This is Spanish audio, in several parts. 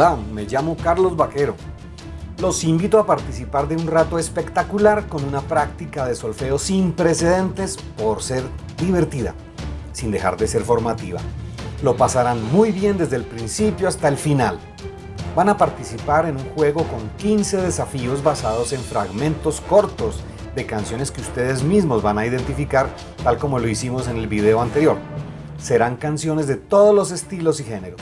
Hola, me llamo Carlos Vaquero. Los invito a participar de un rato espectacular con una práctica de solfeo sin precedentes por ser divertida, sin dejar de ser formativa. Lo pasarán muy bien desde el principio hasta el final. Van a participar en un juego con 15 desafíos basados en fragmentos cortos de canciones que ustedes mismos van a identificar tal como lo hicimos en el video anterior. Serán canciones de todos los estilos y géneros.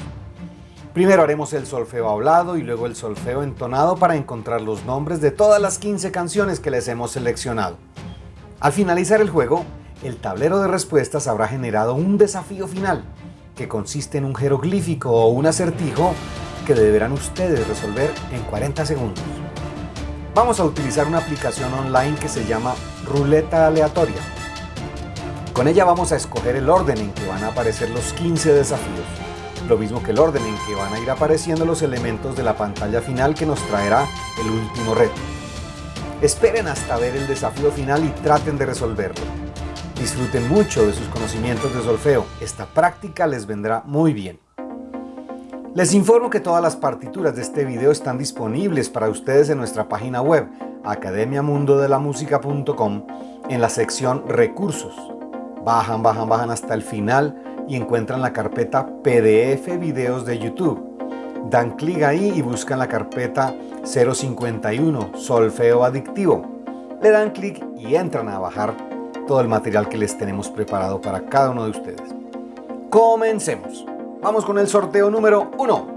Primero haremos el solfeo hablado y luego el solfeo entonado para encontrar los nombres de todas las 15 canciones que les hemos seleccionado. Al finalizar el juego, el tablero de respuestas habrá generado un desafío final, que consiste en un jeroglífico o un acertijo que deberán ustedes resolver en 40 segundos vamos a utilizar una aplicación online que se llama Ruleta Aleatoria. Con ella vamos a escoger el orden en que van a aparecer los 15 desafíos, lo mismo que el orden en que van a ir apareciendo los elementos de la pantalla final que nos traerá el último reto. Esperen hasta ver el desafío final y traten de resolverlo. Disfruten mucho de sus conocimientos de solfeo, esta práctica les vendrá muy bien. Les informo que todas las partituras de este video están disponibles para ustedes en nuestra página web academiamundodelamusica.com en la sección Recursos. Bajan, bajan, bajan hasta el final y encuentran la carpeta PDF Videos de YouTube. Dan clic ahí y buscan la carpeta 051 Solfeo Adictivo. Le dan clic y entran a bajar todo el material que les tenemos preparado para cada uno de ustedes. Comencemos. Vamos con el sorteo número 1.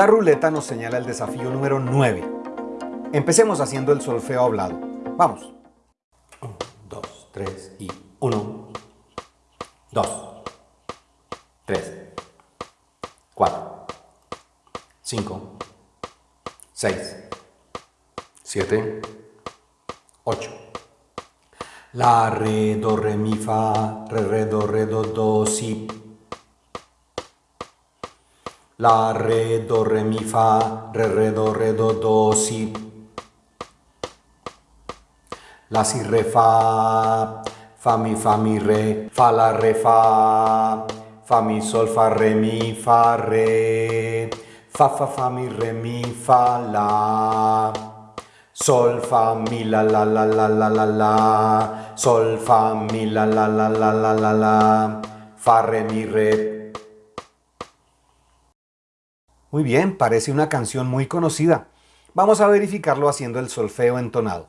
La ruleta nos señala el desafío número 9. Empecemos haciendo el solfeo hablado. Vamos. 1, 2, 3 y 1, 2, 3, 4. 5, 6, 7, 8. La, re, do, re, mi, fa, re, re, do, re, do, do, si. La, re, do, re, mi, fa, re, re, do, re, do, do, si. La, si, re, fa, fa, mi, fa, mi, re, fa, la, re, fa, fa, mi, sol, fa, re, mi, fa, re. Fa, fa, fa, mi, re, mi, fa, la. Sol, fa, mi, la, la, la, la, la, la, la. Sol, fa, mi, la, la, la, la, la, la, la. Fa, re, mi, re. Muy bien, parece una canción muy conocida. Vamos a verificarlo haciendo el solfeo entonado.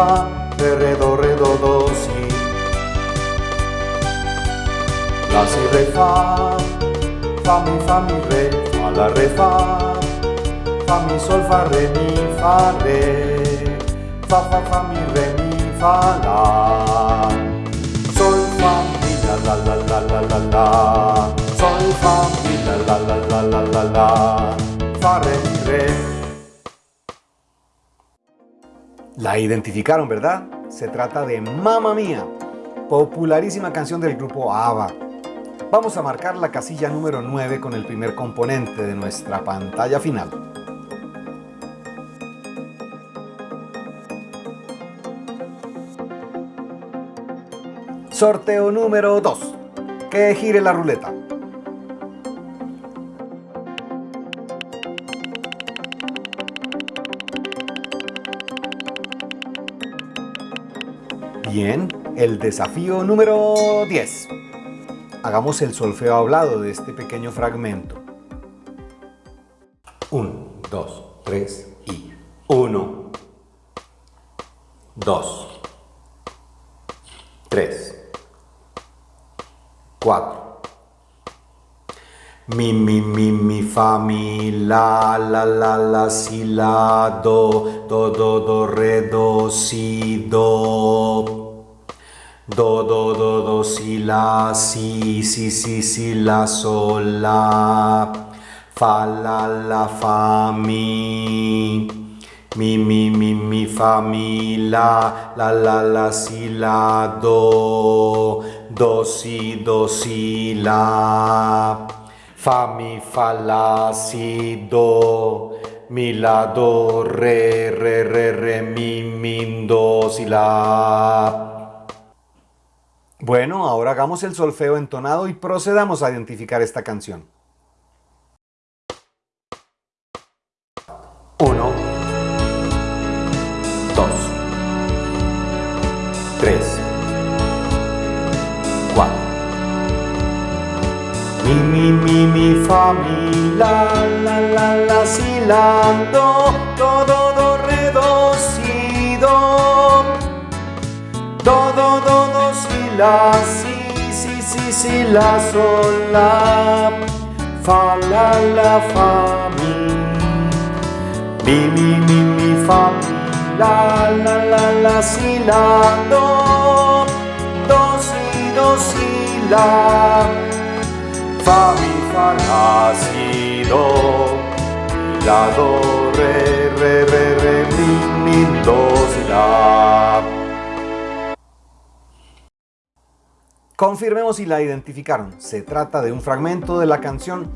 Do, re, mi, fa, re, do, re, do, do, si. La, si, re, fa, fa, mi, fa, mi, re, fa, la, re, fa, fa, mi, sol, fa, re, mi, fa, re, fa, fa, fa, mi, re, mi, fa, la. Sol, fa, mi, la, la, la, la, la, la, la. Sol, fa, mi, la, la, la, la, la, la, la. Fa, re, re. La identificaron, ¿verdad? Se trata de Mamma Mía, popularísima canción del grupo ABBA. Vamos a marcar la casilla número 9 con el primer componente de nuestra pantalla final. Sorteo número 2. Que gire la ruleta. Bien, el desafío número 10. Hagamos el solfeo hablado de este pequeño fragmento. 1, 2, 3 y 1, 2, 3, 4. Mi, mi, mi, mi, fa, mi, la, la, la, la, si, la, do, do, do, do, re, do, si, do. Do, do, do, do, si, la, si, si, si, si, la, sol, la. Fa, la, la, fa, mi. Mi, mi, mi, mi, fa, mi, la. La, la, la, si, la, do. Do, si, do, si, la. Fa, mi, fa, la, si, do. Mi, la, do, re, re, re, re, mi, mi, do, si, la. Bueno, ahora hagamos el solfeo entonado y procedamos a identificar esta canción. Mi, mi, mi, fa, mi, la, la, la, si, la, do, do, do, re, do, si, do, do, do, si, la, si, si, si, si, la, sol, la, fa, la, la, fa, mi, mi, mi, mi, mi, fa, mi, la, la, la, la, si, la, do, do, si, do, si, la, fa, mi, fa, la, si, do, mi, la, do, re, re, re, re, mi, mi, do, la. Confirmemos si la identificaron. Se trata de un fragmento de la canción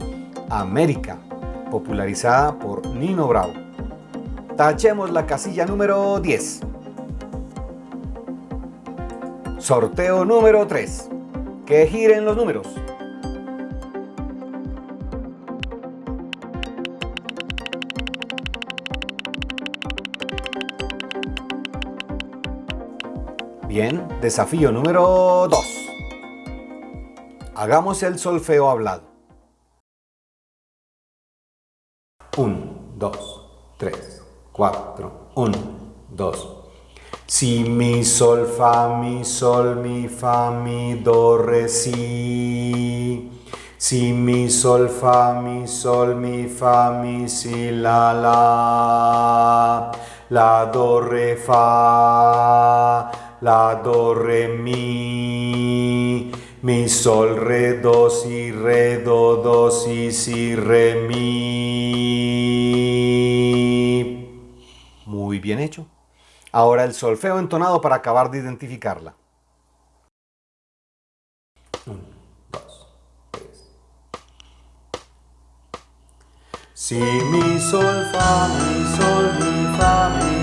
América, popularizada por Nino Bravo. Tachemos la casilla número 10. Sorteo número 3. Que giren los números. Bien, desafío número 2. Hagamos el solfeo hablado. 1, 2, 3, 4, 1, 2. Si, mi, sol, fa, mi, sol, mi, fa, mi, do, re, si. Si, mi, sol, fa, mi, sol, mi, fa, mi, si, la, la. La, do, re, fa. La, do, re, mi. Mi, sol, re, do, si, re, do, do, si, si, re, mi. Muy bien hecho. Ahora el solfeo entonado para acabar de identificarla. 1, 2, 3. Si, mi, sol, fa, mi, sol, mi, fa, mi,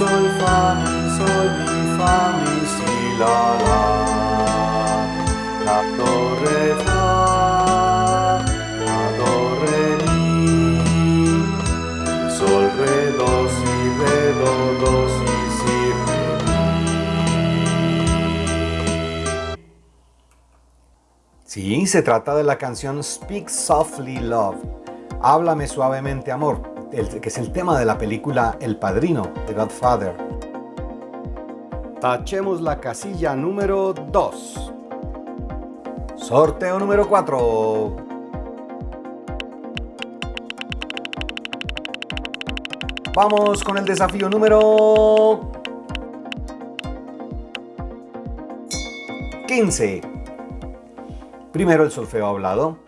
sol, fa, mi, sol, mi, fa, mi, si, la, la. La, do, re, fa. La, do, re, mi. Sol, re, do, si, re, do, do, si, si, re, mi. Sí, se trata de la canción Speak Softly Love. Háblame suavemente amor, el- que es el tema de la película El Padrino, The Godfather. Tachemos la casilla número 2. Sorteo número 4. Vamos con el desafío número 15. Primero el solfeo hablado.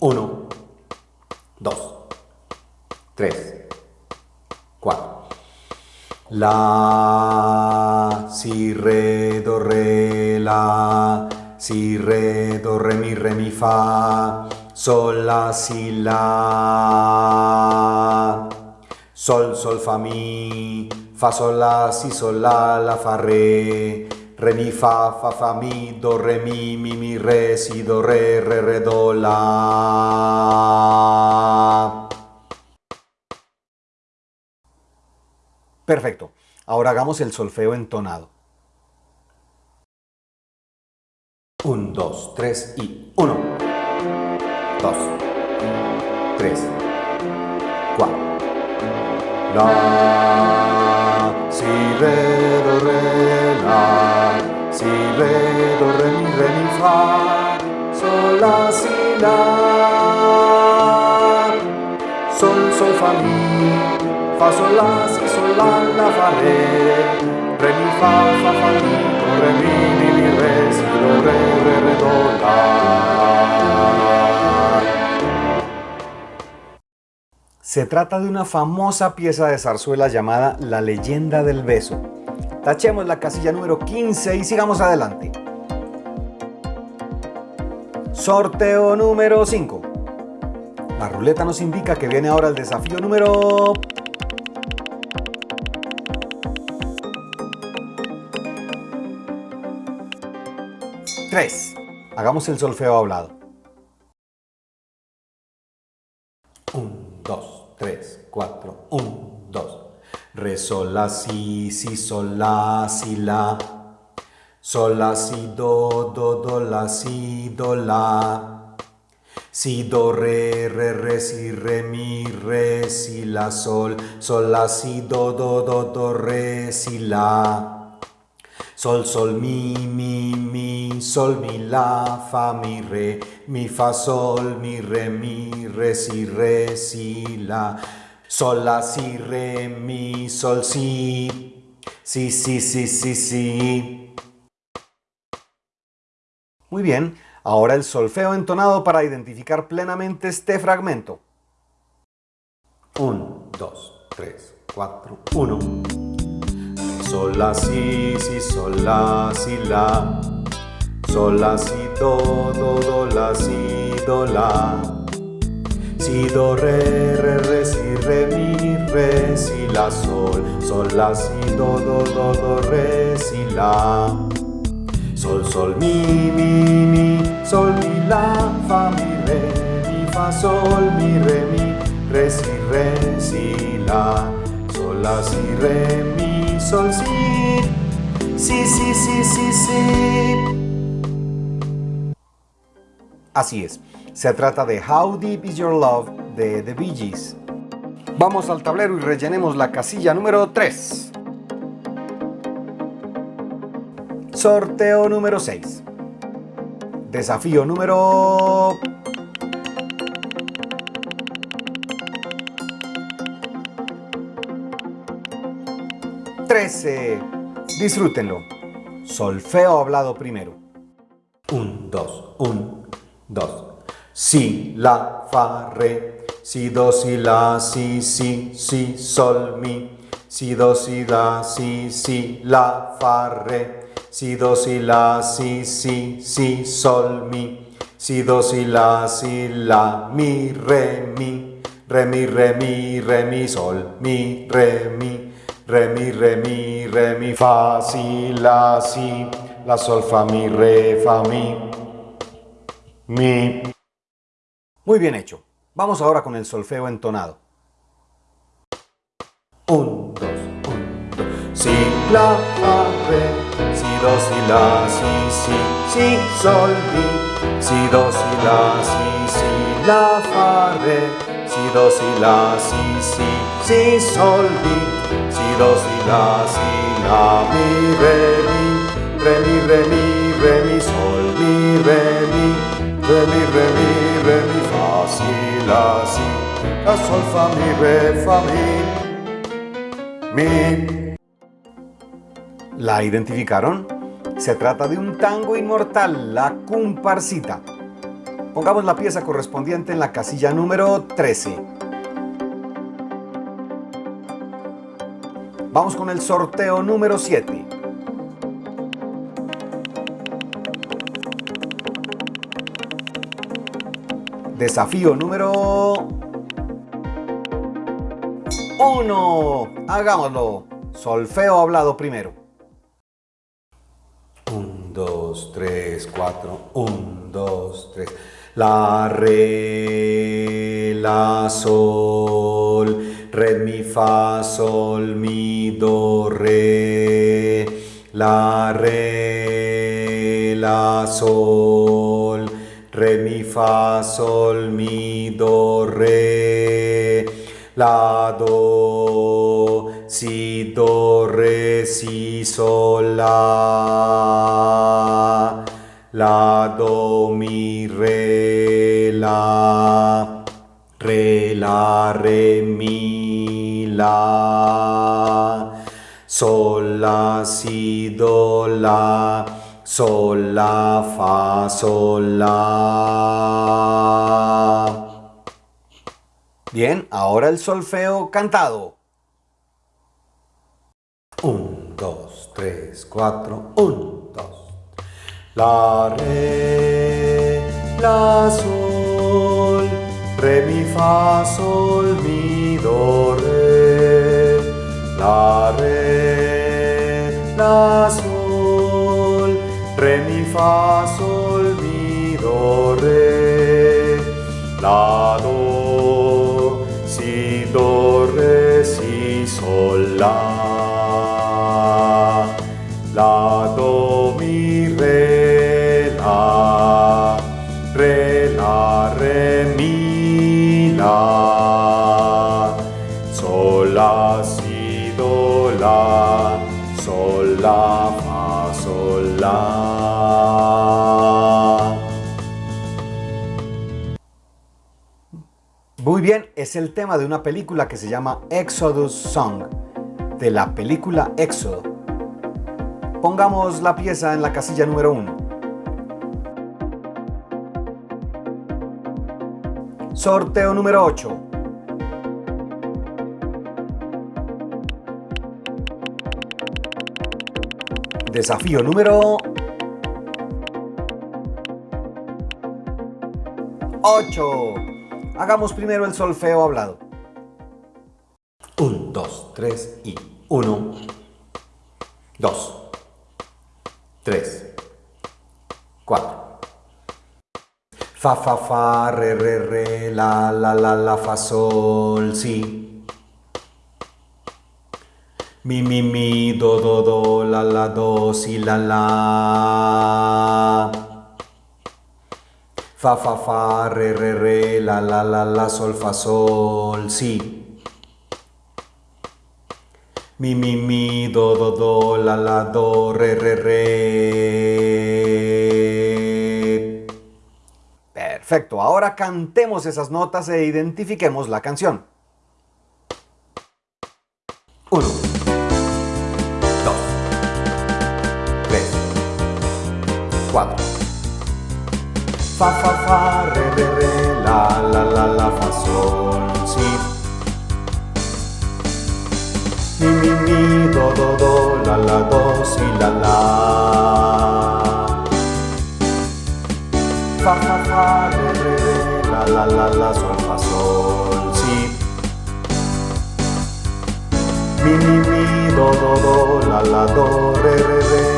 1, 2, 3, 4. La, si, re, do, re, la, si, re, do, re, mi, re, mi, fa, sol, la, si, la, sol, sol, fa, mi, fa, sol, la, si, sol, la, la, fa, re, re, mi, fa, fa, fa, mi, do, re, mi, mi, mi, re, si, do, re, re, re, do, la. Perfecto. Ahora hagamos el solfeo entonado. 1, 2, 3 y 1, 2, 3, 4. La, si, re, do, re, la, si, re, do, re, mi, re, mi, fa, sol, la, si, la, sol, sol, fa, mi, Se trata de una famosa pieza de zarzuela llamada La leyenda del beso. Tachemos la casilla número 15 y sigamos adelante. Sorteo número 5. La ruleta nos indica que viene ahora el desafío número... Tres. Hagamos el solfeo hablado. Un, dos, tres, cuatro. Un, dos. Re, sol, la, si, si, sol, la, si, la. Sol, la, si, do, do, do, la, si, do, la. Si, do, re, re, re, si, re, mi, re, si, la, sol, sol, la, si, do, do, do, do, re, si, la. Sol, sol, mi, mi, mi, sol, mi, la, fa, mi, re, mi, fa, sol, mi, re, mi, re, si, re, si, la. Sol, la, si, re, mi, sol, si. Si, si, si, si, si. Muy bien. Ahora el solfeo entonado para identificar plenamente este fragmento. 1, 2, 3, 4, 1. Sol, la, si, si, sol, la, si, la. Sol, la, si, do, do, do, la, si, do, la. Si, do, re, re, re, si, re, mi, re, si, la, sol. Sol, la, si, do, do, do, do, re, si, la. Sol, sol, mi, mi, mi, sol, mi, la, fa, mi, re, mi, fa, sol, mi, re, mi, re, si, re, si, la, sol, la, si, re, mi, sol, si, si, si, si, si, si. Así es, se trata de How Deep Is Your Love de The Bee Gees. Vamos al tablero y rellenemos la casilla número 3. Sorteo número 6. Desafío número... ¡13! Disfrútenlo. Solfeo hablado primero. Un, dos, un, dos. Si, la, fa, re. Si, do, si, la, si, si, si, sol, mi. Si, do, si, la, si, si, la, fa, re. Si, do, si, la, si, si, si, sol, mi. Si, do, si, la, si, la, mi, re, mi. Re, mi, re, mi, re, mi, sol, mi, re, mi. Re, mi, re, mi, re, mi, fa, si, la, si. La, sol, fa, mi, re, fa, mi. Mi. Muy bien hecho. Vamos ahora con el solfeo entonado. Un, dos, un, dos. Si, la, fa, re. Si, do, si, la, si, si. Si, sol, mi. Si, do, si, la, si, si. La, fa, re. Si, do, si, la, si, si. Si, sol, mi. Si, do, si, la, si, la, mi, re, mi. Re, mi, re, mi, re, mi, sol, mi, re, mi. Re, mi, re, mi, re, mi, fa, si, la, si. La, sol, fa, mi, re, fa, mi. Mi. ¿La identificaron? Se trata de un tango inmortal, la comparsita. Pongamos la pieza correspondiente en la casilla número 13. Vamos con el sorteo número 7. Desafío número 1. Hagámoslo. Solfeo hablado primero. 1, 2, 3, 4. 1, 2, 3. La, re, la, sol. Re, mi, fa, sol, mi, do, re. La, re, la, sol. Re, mi, fa, sol, mi, do, re. La, do, si, do, re, si, sol, la. La, do, mi, re, la. Re, la, re, mi, la. Sol, la, si, do, la. Sol, la, fa, sol, la. Bien, ahora el solfeo cantado. Un, dos, tres, cuatro, un, dos. La, re, la, sol, re, mi, fa, sol, mi, do, re. La, re, la, sol, re, mi, fa, sol, mi, do, re. La, do, si, do, re, si, sol, la. La, do, Muy bien, es el tema de una película que se llama Exodus Song, de la película Éxodo. Pongamos la pieza en la casilla número 1. Sorteo número 8. Desafío número 8. Hagamos primero el solfeo hablado. 1, 2, 3 y 1, 2, 3, 4. Fa, fa, fa, re, re, re, la, la, la, la, fa, sol, si. Mi, mi, mi, do, do, do, la, la, do, si, la, la. Fa, fa, fa, re, re, re, la, la, la, la, sol, fa, sol, si. Mi, mi, mi, do, do, do, la, la, do, re, re, re. Perfecto, ahora cantemos esas notas e identifiquemos la canción. 1, 4. Fa, fa, fa, re, re, re, la, la, la, la, fa, sol, si. Mi, mi, mi, do, do, do, la, la, do, si, la, la. Fa, fa, fa, re, re, re, la, la, la, la, sol, fa, sol, si. Mi, mi, mi, do, do, do, la, la, do, re, re, re.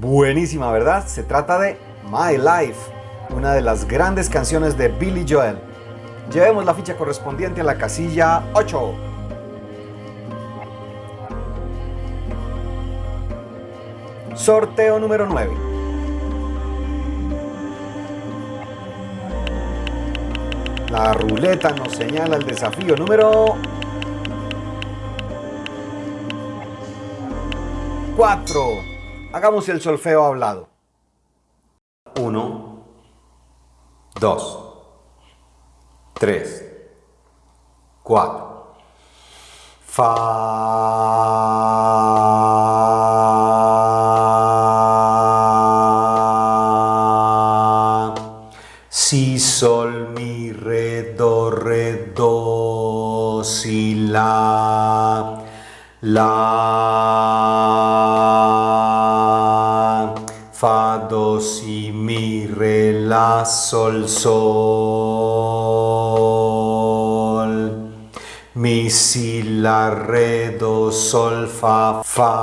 Buenísima, ¿verdad? Se trata de My Life, una de las grandes canciones de Billy Joel. Llevemos la ficha correspondiente a la casilla 8. Sorteo número 9. La ruleta nos señala el desafío número 4. Hagamos el solfeo hablado. 1, 2, 3, 4. Fa. Si, sol, mi, re, do, re, do, si, la. La. Si, mi, re, la, sol, sol. Mi, si, la, re, do, sol, fa, fa.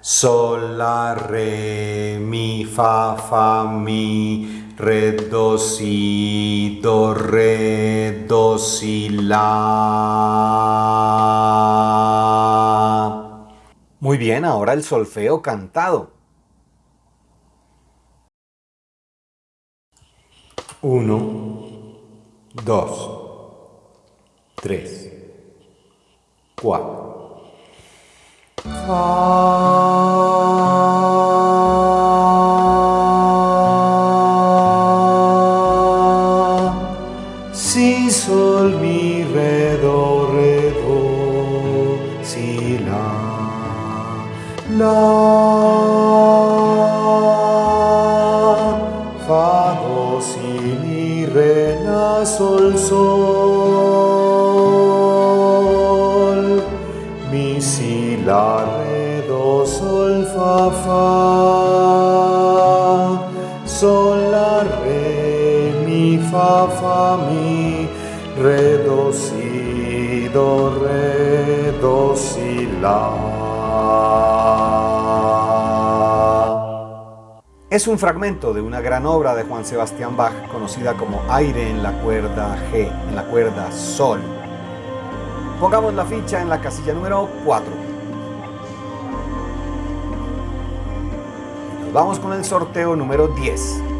Sol, la, re, mi, fa, fa, mi, re, do, si, do, re, do, si, la. Muy bien, ahora el solfeo cantado. 1, 2, 3, 4. Es un fragmento de una gran obra de Juan Sebastián Bach conocida como Aire en la cuerda G, en la cuerda Sol. Pongamos la ficha en la casilla número 4. Nos vamos con el sorteo número 10.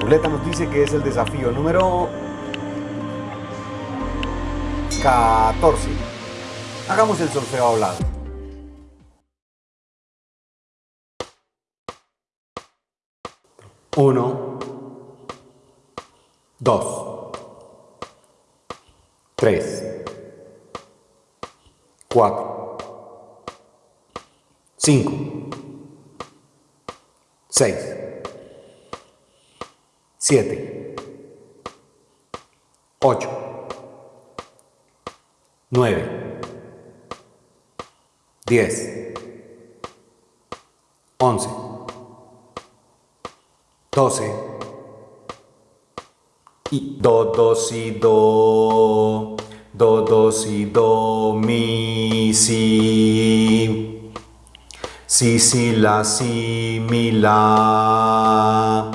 Ruleta nos dice que es el desafío número 14. Hagamos el solfeo hablado. Uno, dos, tres, cuatro, cinco, seis, siete, ocho, nueve, diez, once, doce. Y do, si, do, do, do, si, do, mi, si, si, si, la, si, mi, la,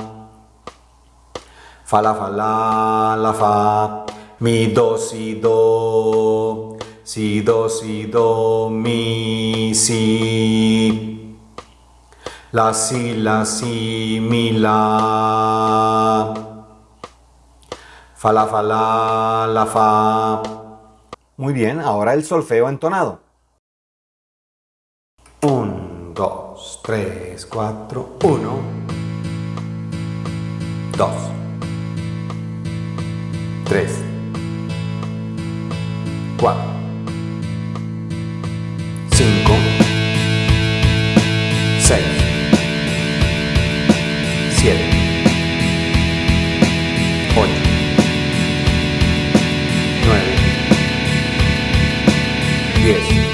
fa, la, fa, la, la, fa, mi, do, si, do, si, do, si, do, mi, si, la, si, la, si, mi, la, fa, la, fa, la, la, fa. Muy bien, ahora el solfeo entonado. 1, 2, 3, 4, 1, 2, 3, 4, 5, 6, 7, 8, 9, 10,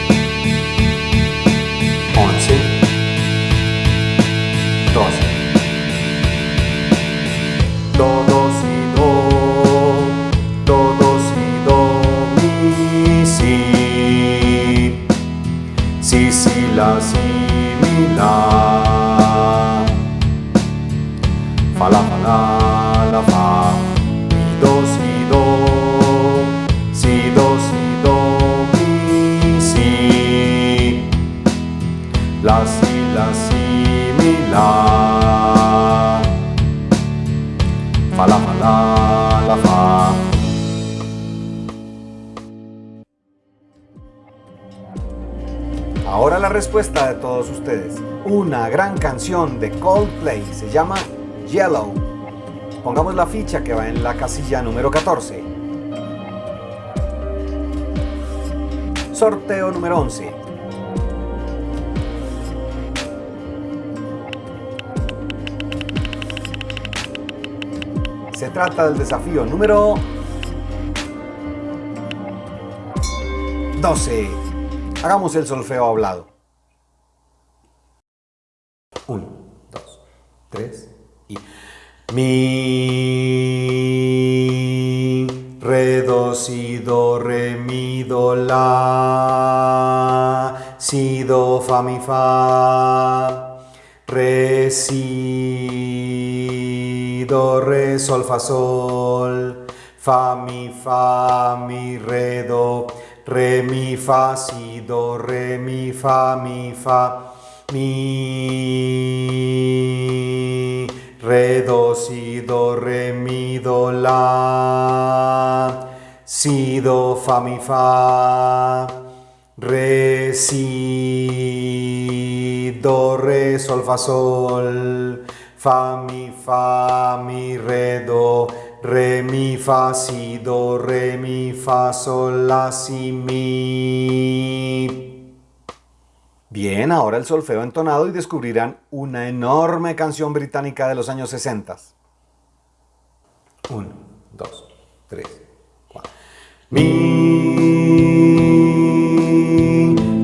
respuesta de todos ustedes. Una gran canción de Coldplay se llama Yellow. Pongamos la ficha que va en la casilla número 14. Sorteo número 11. Se trata del desafío número 12. Hagamos el solfeo hablado. Fa, re, si, do, re, sol, fa, sol, fa, mi, fa, mi, re, do, re, mi, fa, si, do, re, mi, fa, mi, fa, mi, re, do, si, do, re, mi, do, la, si, do, fa, mi, fa, re, si, do, re, sol, fa, sol, fa, mi, fa, mi, re, do, re, mi, fa, si, do, re, mi, fa, sol, la, si, mi. Bien, ahora el solfeo entonado y descubrirán una enorme canción británica de los años 60. 1, 2, 3, 4. Mi,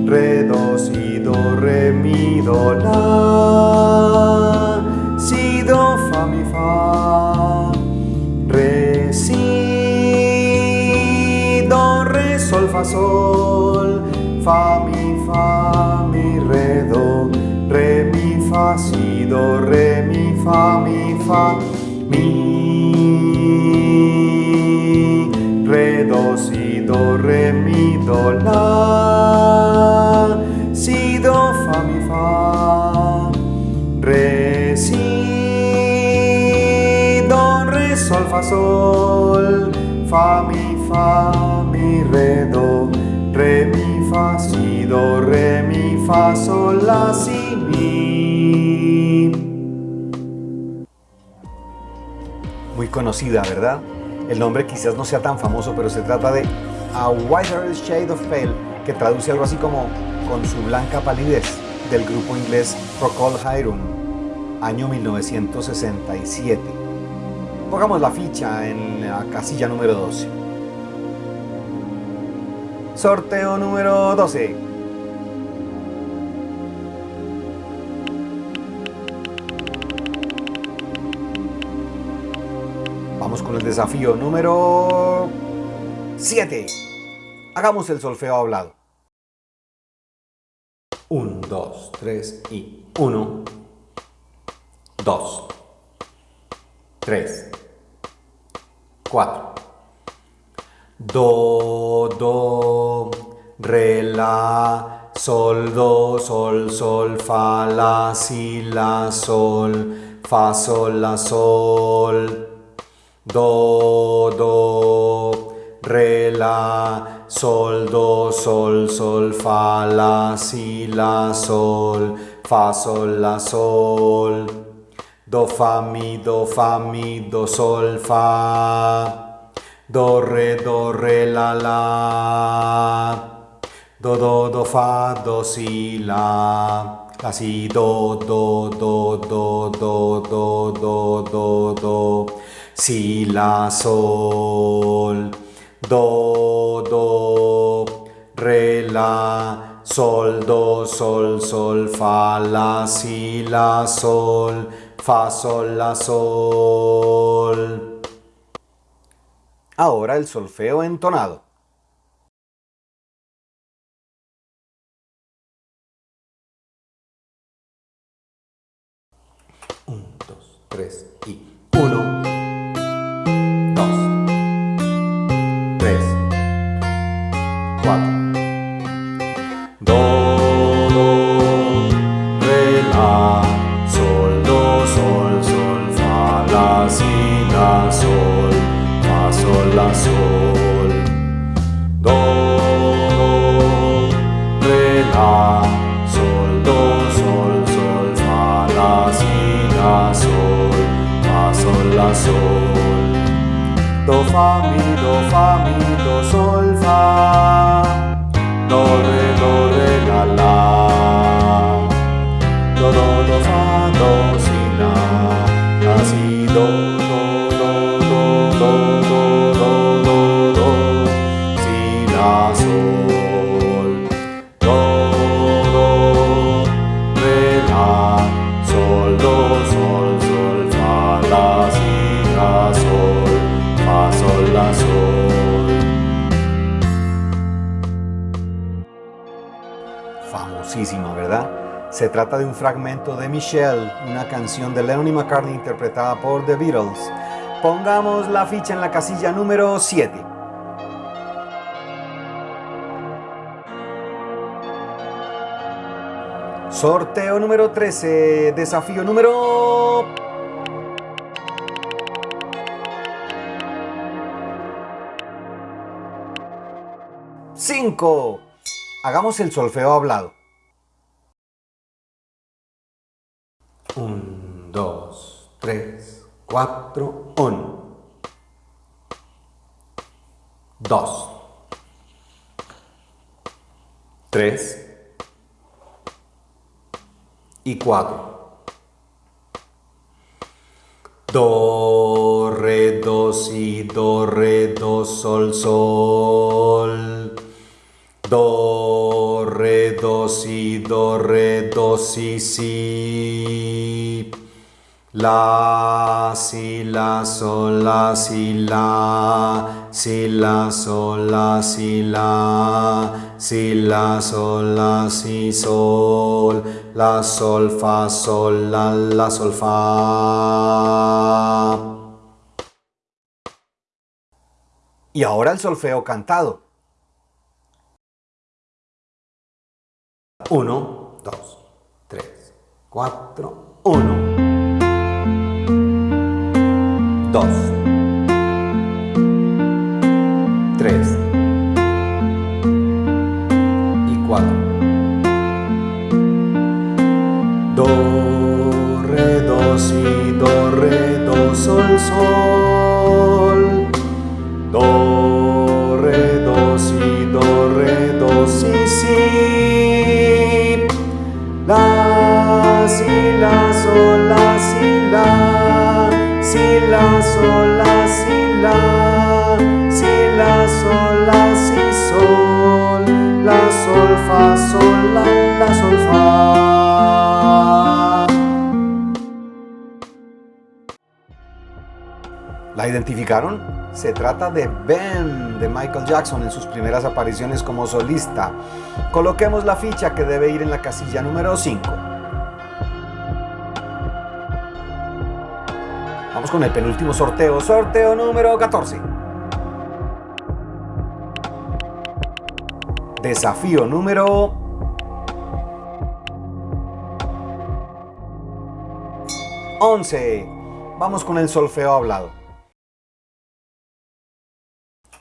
re, do, si, do, re, mi, do, la, si, do, fa, mi, fa, re, si, do, re, sol, fa, sol, fa, mi, fa, mi, re, do, re, mi, fa, si, do, re, mi, fa, mi, fa, mi, re, do, si, do, re, mi, do, la, fa, mi, fa, mi, re, do, re, mi, fa, si, do, re, mi, fa, sol, la, si, mi. Muy conocida, ¿verdad? El nombre quizás no sea tan famoso, pero se trata de A Whiter Shade of Pale, que traduce algo así como Con su blanca palidez, del grupo inglés Procol Harum, año 1967. Pongamos la ficha en la casilla número 12. Sorteo número 12. Vamos con el desafío número 7. Hagamos el solfeo hablado. 1, 2, 3 y 1, 2, 3, 4. Do, do, re, la, sol, do, sol, sol, fa, la, si, la, sol, fa, sol, la, sol. Do, do, re, la, sol, do, sol, sol, fa, la, si, la, sol, fa, sol, la, sol. Do, fa, mi, do, fa, mi, do, sol, fa. Do, re, do, re, la, la. Do, do, do, fa, do, si, la. Si, do, do, do, do, do, do, do, do, do. Si, la, sol. Do, do, re, la. Sol, do, sol, sol, fa, la, si, la, sol. Fa, sol, la, sol. Ahora el solfeo entonado. Un, dos, tres y uno, dos, tres, cuatro. Do, trata de un fragmento de Michelle, una canción de Lennon y McCartney interpretada por The Beatles. Pongamos la ficha en la casilla número 7. Sorteo número 13, desafío número... ¡Cinco! Hagamos el solfeo hablado. 1, 2, 3, 4, 1. 2. 3 y 4. Do, re, do, si, do, re, do, sol, sol. Do, re, do, si, do, re, do, si, si. La, si, la, sol, la, si, la. Si, la, sol, la, si, la. Si, la, sol, la, si, sol. La, sol, fa, sol, la, sol, fa. Y ahora el solfeo cantado. 1, 2, 3, 4, 1. 2, 3 y 4. Do, re, do, si, do, re, do, sol, sol. Sol, la. ¿La identificaron? Se trata de Ben de Michael Jackson en sus primeras apariciones como solista. Coloquemos la ficha que debe ir en la casilla número 5. Vamos con el penúltimo sorteo, sorteo número 14. Desafío número 11. Vamos con el solfeo hablado.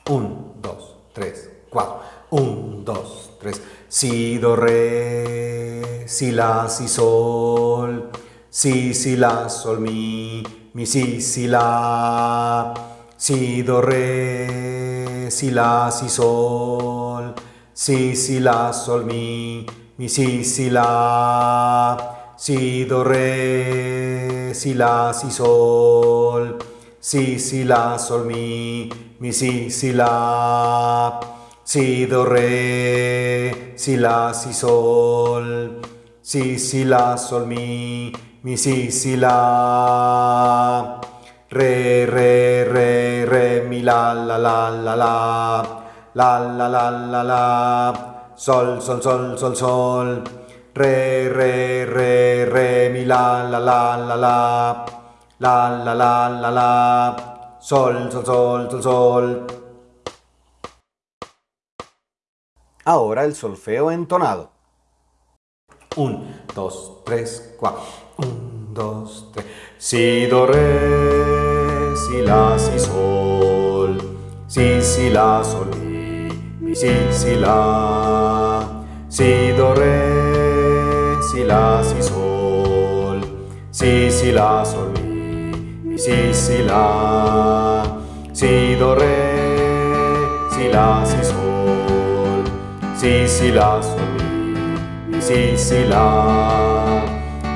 1, 2, 3, 4. 1, 2, 3. Si, do, re, si, la, si, sol. Si, si, la, sol, mi. Mi, si, si, la. Si, do, re, si, la, si, sol. Si, si, la, sol, mi. Mi, si, si, la. Si, do, re, si, la, si, sol. Si, si, la, sol, mi. Mi, si, si, la. Si, do, re, si, la, si, sol. Si, si, la, sol, mi. Mi, si, si, la. Re, re, re, re, mi, la, la, la, la, la. La, la, la, la, la. Sol, sol, sol, sol, sol. Re, re, re, re, mi, la, la, la, la, la. La, la, la, la, la. Sol, sol, sol, sol, sol. Ahora el solfeo entonado. 1, 2, 3, 4. 1, 2, 3. Si, do, re, si, la, si, sol. Si, si, la, sol. Mi, si, si, la. Si, do, re, si, la, si, sol. Si, si, la, sol, mi. Mi, si, si, la. Si, do, re, si, la, si, sol. Si, si, la, sol, mi. Mi, si, si, la.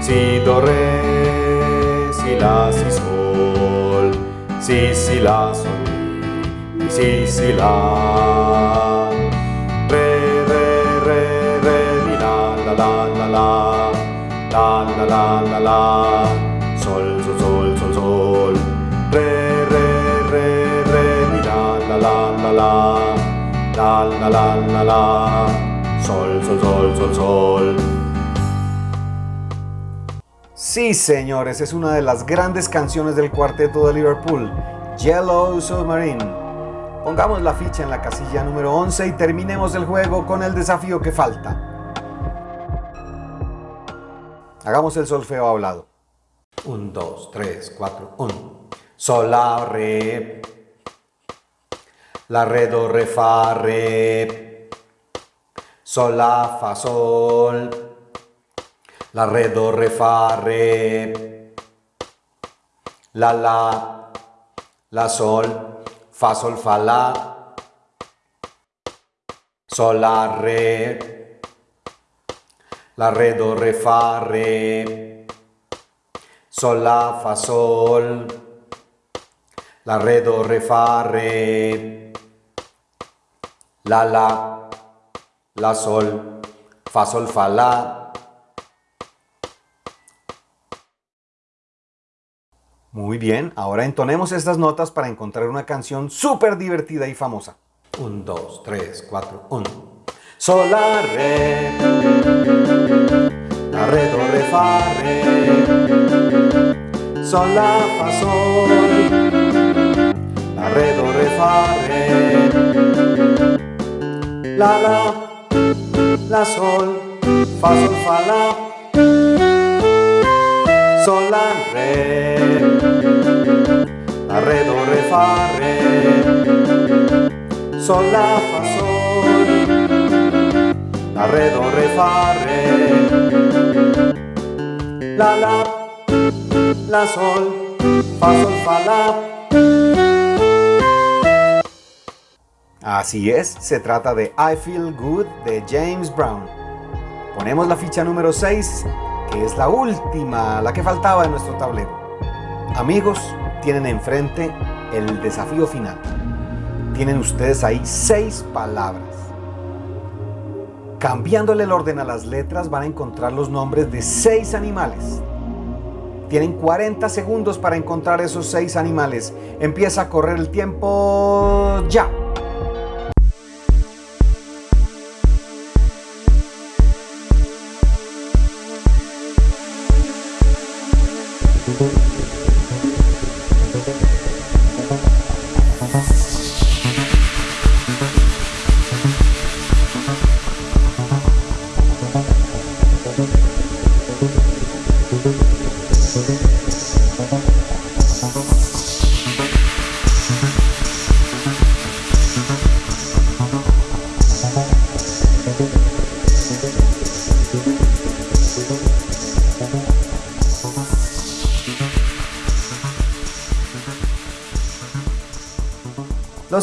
Si, do, re, si, la, si, sol. Si, si, la, sol, mi. Mi, si, si, la. La. Sol, sol, sol, sol, sol. Re, re, re, re, mi, la, la, la, la, la. La, la, la, la, la. Sol, sol, sol, sol, sol. Sí, señores, es una de las grandes canciones del cuarteto de Liverpool, Yellow Submarine. Pongamos la ficha en la casilla número 11 y terminemos el juego con el desafío que falta. Hagamos el solfeo hablado. 1, 2, 3, 4, 1. Sol, la, re. La, re, do, re, fa, re. Sol, la, fa, sol. La, re, do, re, fa, re. La, la. La, sol. Fa, sol, fa, la. Sol, la, re. La, re, do, re, fa, re. Sol, la, fa, sol. La, re, do, re, fa, re. La, la. La, sol. Fa, sol, fa, la. Muy bien, ahora entonemos estas notas para encontrar una canción súper divertida y famosa. 1, 2, 3, 4, 1. Sol, la, re. La, re, do, re, fa, re. Sol, la, fa, sol. La, re, do, re, fa, re. La, la. La, sol. Fa, sol, fa, la. Sol, re la, re, do, re, fa, re, sol, la, la, re, do, la, la, la, sol, fa, sol, fa, la. Así es, se trata de I Feel Good de James Brown. Ponemos la ficha número 6, que es la última, la que faltaba en nuestro tablero. Amigos, tienen enfrente el desafío final. Tienen ustedes ahí seis palabras. Cambiándole el orden a las letras van a encontrar los nombres de seis animales. Tienen 40 segundos para encontrar esos seis animales. Empieza a correr el tiempo ya.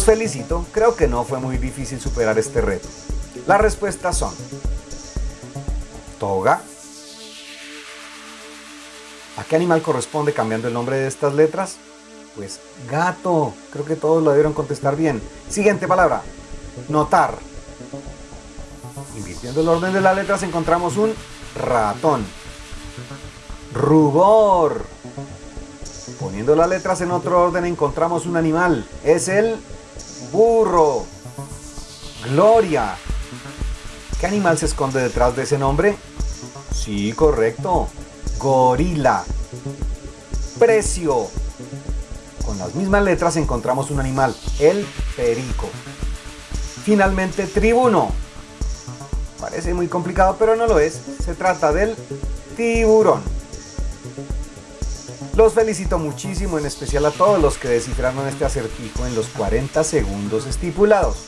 Felicito, creo que no fue muy difícil superar este reto. Las respuestas son Toga. ¿A qué animal corresponde cambiando el nombre de estas letras? Pues gato. Creo que todos lo debieron contestar bien. Siguiente palabra. Notar. Invirtiendo el orden de las letras encontramos un ratón. Rubor. Poniendo las letras en otro orden encontramos un animal. Es el burro. Gloria. ¿Qué animal se esconde detrás de ese nombre? Sí, correcto. Gorila. Precio. Con las mismas letras encontramos un animal, el perico. Finalmente, tribuno. Parece muy complicado, pero no lo es. Se trata del tiburón. Los felicito muchísimo, en especial a todos los que descifraron este acertijo en los 40 segundos estipulados.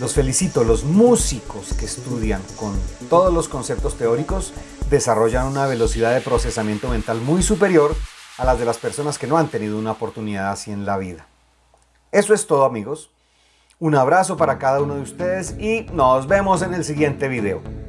Los felicito, los músicos que estudian con todos los conceptos teóricos desarrollan una velocidad de procesamiento mental muy superior a las de las personas que no han tenido una oportunidad así en la vida. Eso es todo amigos. Un abrazo para cada uno de ustedes y nos vemos en el siguiente video.